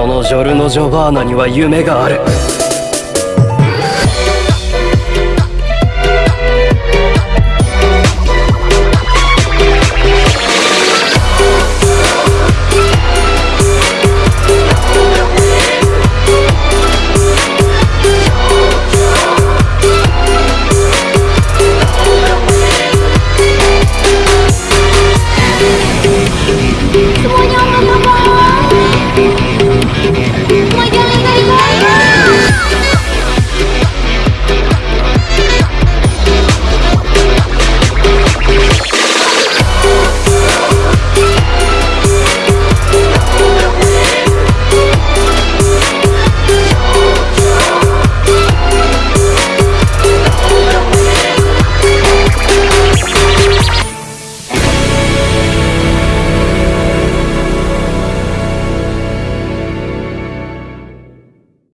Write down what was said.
このジョルノ・ジョバーナには夢がある。